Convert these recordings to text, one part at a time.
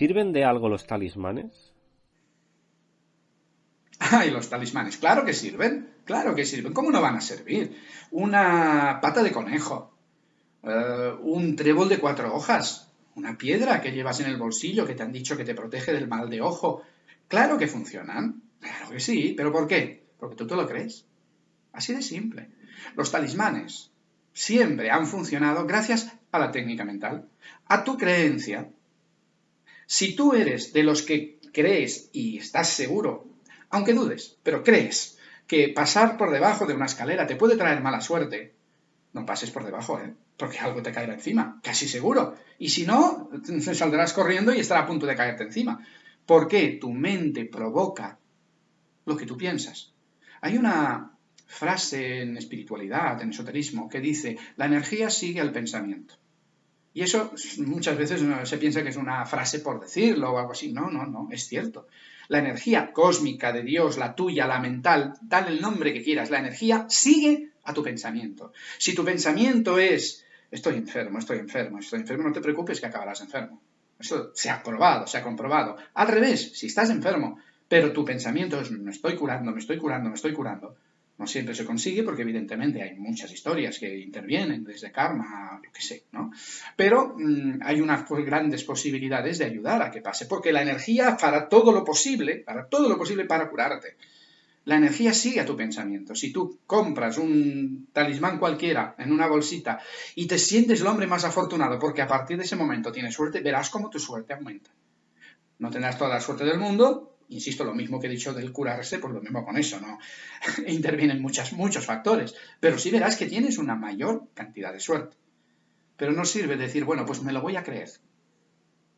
¿Sirven de algo los talismanes? Ay, los talismanes, claro que sirven, claro que sirven. ¿Cómo no van a servir? Una pata de conejo, eh, un trébol de cuatro hojas, una piedra que llevas en el bolsillo que te han dicho que te protege del mal de ojo. Claro que funcionan, claro que sí, pero ¿por qué? Porque tú te lo crees. Así de simple. Los talismanes siempre han funcionado gracias a la técnica mental, a tu creencia. Si tú eres de los que crees y estás seguro, aunque dudes, pero crees que pasar por debajo de una escalera te puede traer mala suerte, no pases por debajo, ¿eh? porque algo te caerá encima, casi seguro. Y si no, saldrás corriendo y estará a punto de caerte encima. Porque tu mente provoca lo que tú piensas. Hay una frase en espiritualidad, en esoterismo, que dice, la energía sigue al pensamiento. Y eso muchas veces se piensa que es una frase por decirlo o algo así. No, no, no, es cierto. La energía cósmica de Dios, la tuya, la mental, dale el nombre que quieras, la energía sigue a tu pensamiento. Si tu pensamiento es, estoy enfermo, estoy enfermo, estoy enfermo, no te preocupes que acabarás enfermo. Eso se ha probado, se ha comprobado. Al revés, si estás enfermo, pero tu pensamiento es, me estoy curando, me estoy curando, me estoy curando, no siempre se consigue porque evidentemente hay muchas historias que intervienen, desde karma, lo que sé, ¿no? Pero mm, hay unas grandes posibilidades de ayudar a que pase, porque la energía para todo lo posible, para todo lo posible para curarte. La energía sigue a tu pensamiento. Si tú compras un talismán cualquiera en una bolsita y te sientes el hombre más afortunado porque a partir de ese momento tienes suerte, verás cómo tu suerte aumenta. No tendrás toda la suerte del mundo, insisto, lo mismo que he dicho del curarse, pues lo mismo con eso, ¿no? Intervienen muchas, muchos factores, pero sí verás que tienes una mayor cantidad de suerte. Pero no sirve decir, bueno, pues me lo voy a creer.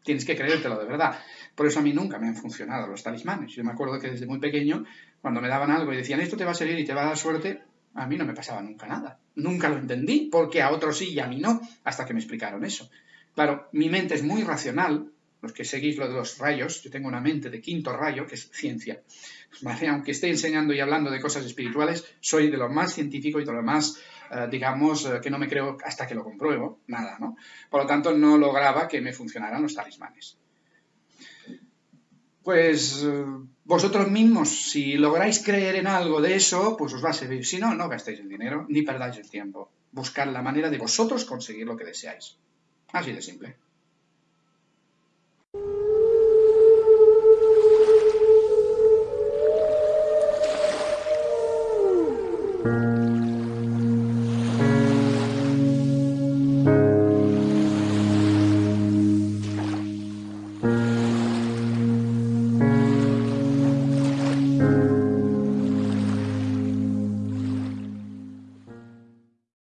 Tienes que creértelo de verdad. Por eso a mí nunca me han funcionado los talismanes. Yo me acuerdo que desde muy pequeño, cuando me daban algo y decían, esto te va a servir y te va a dar suerte, a mí no me pasaba nunca nada. Nunca lo entendí, porque a otros sí y a mí no, hasta que me explicaron eso. Claro, mi mente es muy racional, los que seguís lo de los rayos, yo tengo una mente de quinto rayo, que es ciencia. Aunque esté enseñando y hablando de cosas espirituales, soy de lo más científico y de lo más, eh, digamos, eh, que no me creo hasta que lo compruebo, nada, ¿no? Por lo tanto, no lograba que me funcionaran los talismanes. Pues eh, vosotros mismos, si lográis creer en algo de eso, pues os va a servir. Si no, no gastéis el dinero ni perdáis el tiempo. Buscar la manera de vosotros conseguir lo que deseáis. Así de simple.